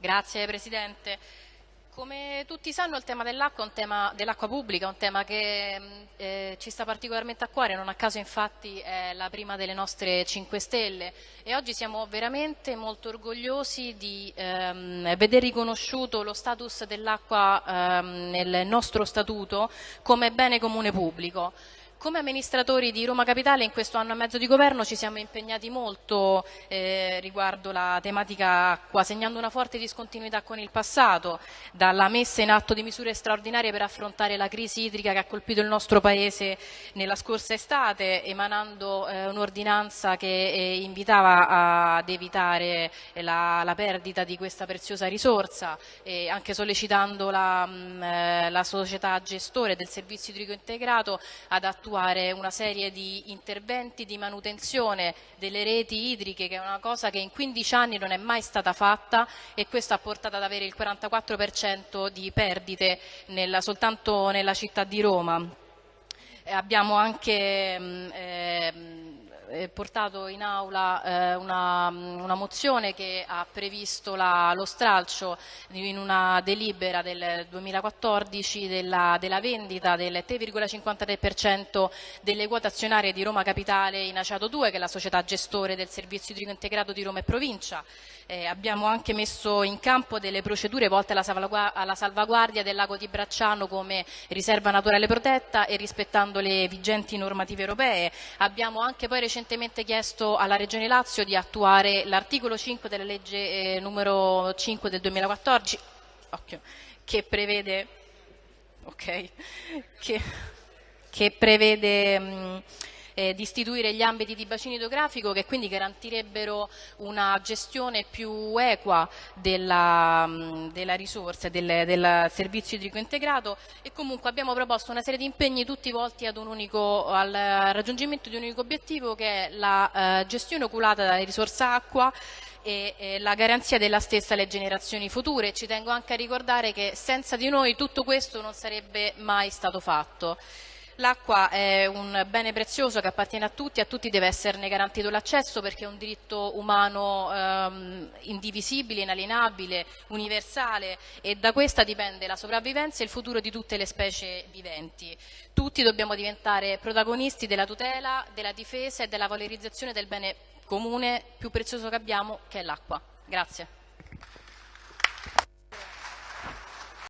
Grazie Presidente. Come tutti sanno il tema dell'acqua è dell'acqua pubblica, un tema che mm, eh, ci sta particolarmente a cuore, non a caso infatti è la prima delle nostre 5 Stelle e oggi siamo veramente molto orgogliosi di ehm, vedere riconosciuto lo status dell'acqua ehm, nel nostro statuto come bene comune pubblico. Come amministratori di Roma Capitale in questo anno e mezzo di governo ci siamo impegnati molto eh, riguardo la tematica acqua, segnando una forte discontinuità con il passato, dalla messa in atto di misure straordinarie per affrontare la crisi idrica che ha colpito il nostro Paese nella scorsa estate, emanando eh, un'ordinanza che eh, invitava ad evitare la, la, perdita di questa preziosa risorsa, e anche sollecitando la, mh, mm, eh, la società gestore del servizio idrico integrato ad attuare attuare una serie di interventi di manutenzione delle reti idriche che è una cosa che in 15 anni non è mai stata fatta e questo ha portato ad avere il 44% di perdite nella, soltanto nella città di Roma. abbiamo anche mm, eh, portato in aula eh, una, una, mozione che ha previsto la, lo stralcio in una delibera del 2014 della, della vendita del 3,53% delle quote azionarie di Roma Capitale in Aciato 2 che è la società gestore del servizio idrico integrato di Roma e provincia. Eh, abbiamo anche messo in campo delle procedure volte alla, salvaguardia, alla salvaguardia del lago di Bracciano come riserva naturale protetta e rispettando le vigenti normative europee. Abbiamo anche poi recentemente chiesto alla Regione Lazio di attuare l'articolo 5 della legge eh, numero 5 del 2014 occhio, che prevede, okay, che, che prevede mh, eh, di istituire gli ambiti di bacino idrografico che quindi garantirebbero una gestione più equa della, mm, della risorsa, del, del, servizio idrico integrato e comunque abbiamo proposto una serie di impegni tutti volti unico, al raggiungimento di un unico obiettivo che è la eh, gestione oculata della risorsa acqua e la garanzia della stessa alle generazioni future. Ci tengo anche a ricordare che senza di noi tutto questo non sarebbe mai stato fatto. L'acqua è un bene prezioso che appartiene a tutti, a tutti deve esserne garantito l'accesso perché è un diritto umano ehm, indivisibile, inalienabile, universale e da questa dipende la sopravvivenza e il futuro di tutte le specie viventi. Tutti dobbiamo diventare protagonisti della tutela, della difesa e della valorizzazione del bene comune più prezioso che abbiamo che è l'acqua. Grazie.